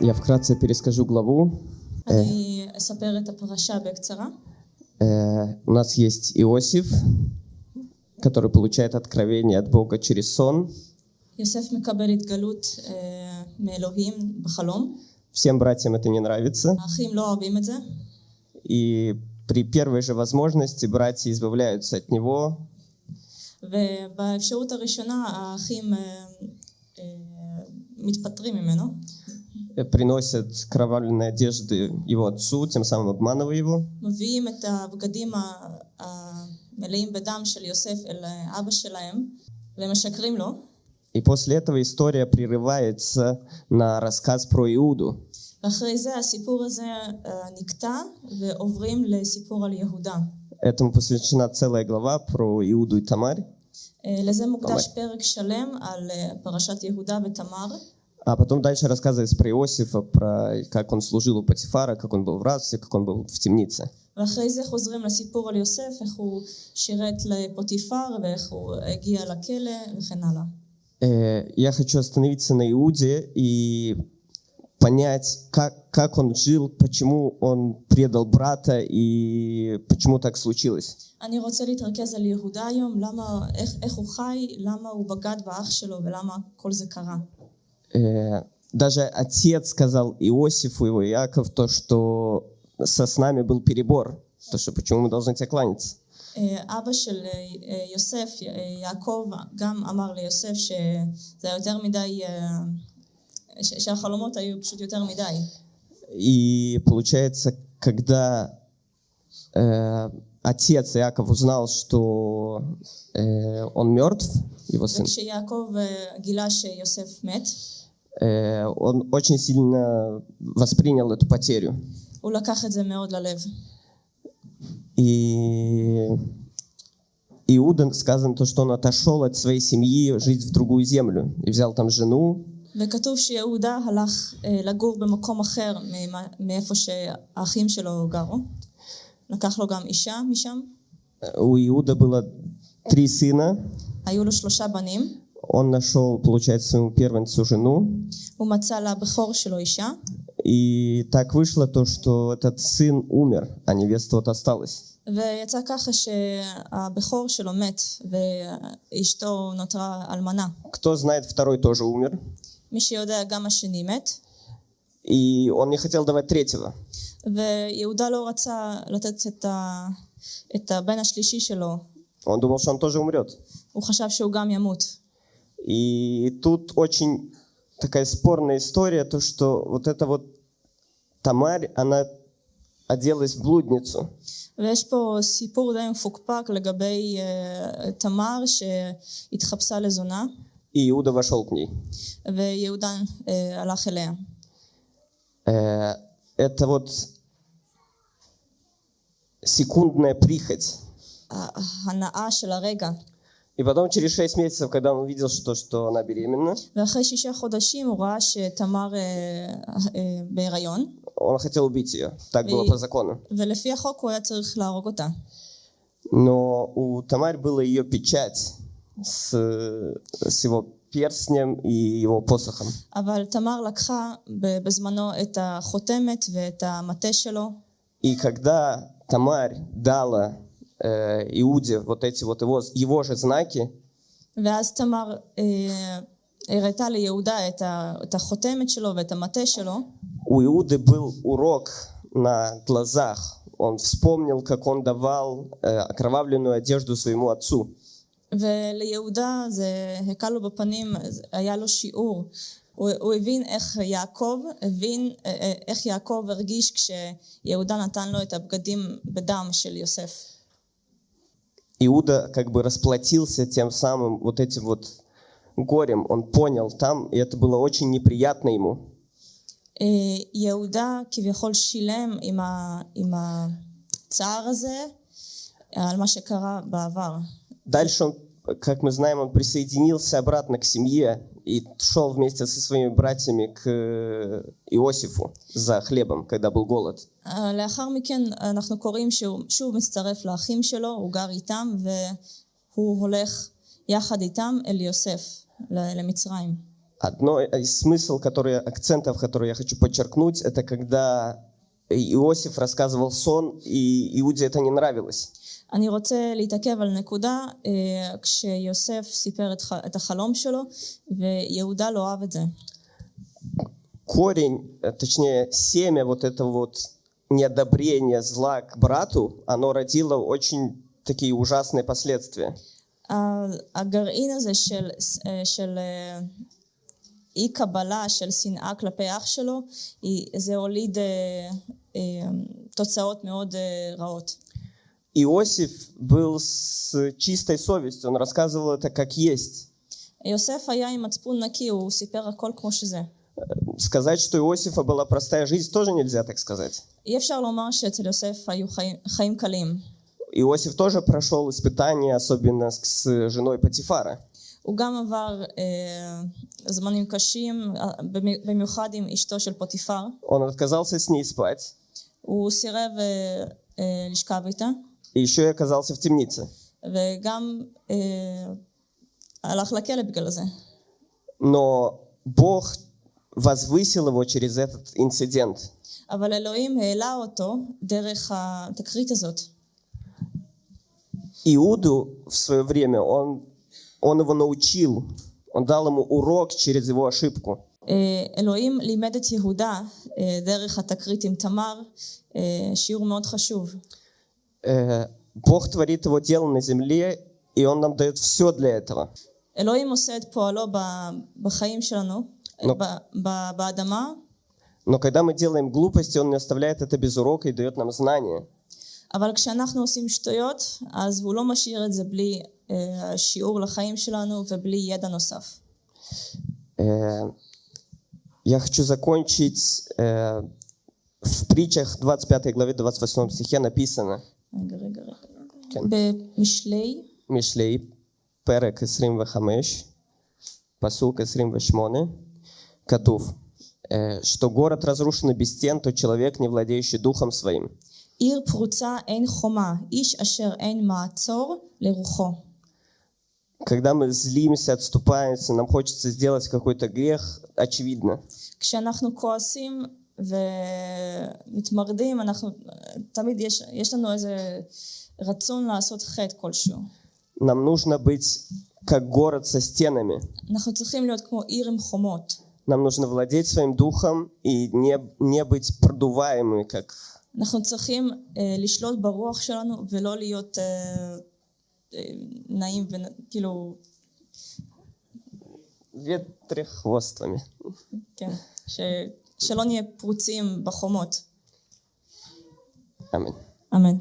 Я вкратце перескажу главу. אני אספר את הפרשה בקצרה. Э, у нас есть Иосиф, который получает откровение от Бога через сон. יוסף מקבל התגלות אה, מאלוהים בחלום. Всем братьям это не нравится. האחים לא אוהבים את זה, И при первой же возможности братья избавляются от него, ובאפשרות הראשונה האחים אה, אה, מתפטרים ממנו, э, приносят кровавленные одежды его отцу, тем самым обманывая его. מביאים את הבגדים ה- המלאים בדם של יוסף אל אבא שלהם ומשקרים לו. И после этого история прерывается на рассказ про Иуду. ואחרי זה הסיפור הזה אה, נקטע ועוברים לסיפור על יהודה. Этому посвящена целая глава про Иуду и Тамарь. אה, לזה מוקדש ממש. פרק שלם על אה, פרשת יהודה ותמר. А потом дальше рассказывается про Иосифа, про как он служил у Патифара, как он был в рабстве, как он был в темнице. ואחרי זה חוזרים לסיפור על יוסף, איך הוא שירת לפוטיפר ואיך הוא הגיע לכלא וכן הלאה. Э, Я хочу остановиться на Иуде и понять, как, как он жил, почему он предал брата и почему так случилось. אני רוצה להתרכז על יהודה היום, למה, איך, איך הוא חי, למה הוא בגד באח שלו ולמה כל זה קרה. Э, Даже отец сказал Иосифу, его Иаков, то, что со снами был перебор, то, что почему мы должны тебе кланяться. אה, אבא של אה, אה, יוסף, אה, יעקב, גם אמר ליוסף שזה היה יותר מדי, אה, ש- שהחלומות היו פשוט יותר מדי. И получается, когда э, отец Иаков узнал, что э, он мертв, его сын, וכשיעקב אה, גילה שיוסף מת, э, он очень сильно воспринял эту потерю. הוא לקח את זה מאוד ללב. И Иуда сказано то, что он отошел от своей семьи жить в другую землю и взял там жену, וכתוב שיהודה הלך אה, לגור במקום אחר ממה- מאיפה שהאחים שלו גרו. לקח לו גם אישה משם. У Иуда было три сына. היו לו שלושה בנים. Он нашел, получается, своему первенцу жену. הוא מצא לבכור שלו אישה, И так вышло то, что этот сын умер, а невеста вот осталась. ויצא ככה שהבכור שלו מת, ואשתו נותרה אלמנה. Кто знает, второй тоже умер. מי שיודע, גם השני מת, И он не хотел давать третьего. ויהודה לא רצה לתת את, ה... את הבן השלישי שלו, Он думал, что он тоже умрет. הוא חשב שהוא גם ימות. И тут очень такая спорная история, то, что вот эта вот Тамарь, она оделась в блудницу. ויש פה סיפור די מפוקפק לגבי uh, תמר שהתחפשה לזונה, И Иуда вошел к ней. ויהודה uh, הלך אליה. Э, Это вот секундная прихоть. ההנאה של הרגע. И потом через шесть месяцев, когда он увидел, что, что она беременна, он хотел убить ее. Так было по закону. Но у Тамарь была ее печать с, с его перстнем и его посохом. И когда Тамарь дала э, Иуде вот эти вот его, его же знаки, ואז תמר אה, הראתה ליהודה את, ה, את החותמת שלו ואת המטה שלו, у Иуды был урок на глазах. Он вспомнил, как он давал э, окровавленную одежду своему отцу. וליהודה זה הכה לו בפנים, היה לו שיעור. הוא, הוא הבין איך יעקב, הבין אה, אה, איך יעקב הרגיש כשיהודה נתן לו את הבגדים בדם של יוסף. Иуда как бы расплатился тем самым вот этим вот горем. Он понял там, и это было очень неприятно ему. אה, יהודה כביכול שילם עם, ה, עם הצער הזה על מה שקרה בעבר. Дальше он, как мы знаем, он присоединился обратно к семье и шел вместе со своими братьями к э, Иосифу за хлебом, когда был голод. אה, לאחר מכן אנחנו קוראים שהוא שוב מצטרף לאחים שלו, הוא גר איתם והוא הולך יחד איתם אל יוסף ל- למצרים. Одно из смысл, который, акцентов, которые я хочу подчеркнуть, это когда Иосиф рассказывал сон, и Иуде это не нравилось. אני רוצה להתעכב על נקודה אה, כשיוסף סיפר את, ח- את החלום שלו ויהודה לא אהב את זה. Корень, э, точнее, семя вот этого вот неодобрения зла к брату, оно родило очень такие ужасные последствия. ה- הגרעין הזה של, אה, של אה, אי קבלה, של שנאה כלפי אח שלו, היא- זה הוליד אה, אה, תוצאות מאוד אה, רעות. Иосиф был с чистой совестью, он рассказывал это как есть. יוסף היה עם מצפון נקי, הוא סיפר הכל כמו שזה. Сказать, что у Иосифа была простая жизнь, тоже нельзя так сказать. אי אפשר לומר שאצל יוסף היו חיים, חיים קלים. Иосиф тоже прошел испытания, особенно с- с женой Патифара. הוא גם עבר אה, זמנים קשים, אה, במ- במיוחד עם אשתו של פוטיפר. Он отказался с ней спать, הוא סירב אה, אה, לשכב איתה, и еще и оказался в темнице. וגם אה, הלך לכלא בגלל זה. Но Бог возвысил его через этот инцидент. אבל אלוהים העלה אותו דרך התקרית הזאת. Иуду в свое время, он, он его научил, он дал ему урок через его ошибку. אה, אלוהים לימד את יהודה אה, דרך התקרית עם תמר אה, שיעור מאוד חשוב. Э, Бог творит его дело на земле, и он нам дает все для этого. אלוהים עושה את פועלו ב- בחיים שלנו, נו. ב- ב- באדמה, Но когда мы делаем глупости, он не оставляет это без урока и дает нам знания. אבל כשאנחנו עושים שטויות, אז הוא לא משאיר את זה בלי אה, שיעור לחיים שלנו ובלי ידע נוסף. Э, Я хочу закончить э, в притчах 25 главе 28 стихе написано רגע, רגע, רגע. כן. במשלי, משלי, פרק 25, פסוק 28, כתוב, э, что город разрушен без стен, то человек, не владеющий духом своим. עיר פרוצה אין חומה, איש אשר אין מעצור לרוחו. Когда мы злимся, отступаемся, нам хочется сделать какой-то грех, очевидно. כשאנחנו כועסים ומתמרדים, אנחנו, תמיד יש, יש לנו איזה רצון לעשות חטא כלשהו. Нам нужно быть как город со стенами. אנחנו צריכים להיות כמו עיר עם חומות. Нам нужно владеть своим духом и не, не быть продуваемыми, как אנחנו צריכים אה, לשלוט ברוח שלנו ולא להיות אה, אה, נעים וכאילו... וטרחווסטומי. כן, ש... שלא נהיה פרוצים בחומות. אמן. אמן.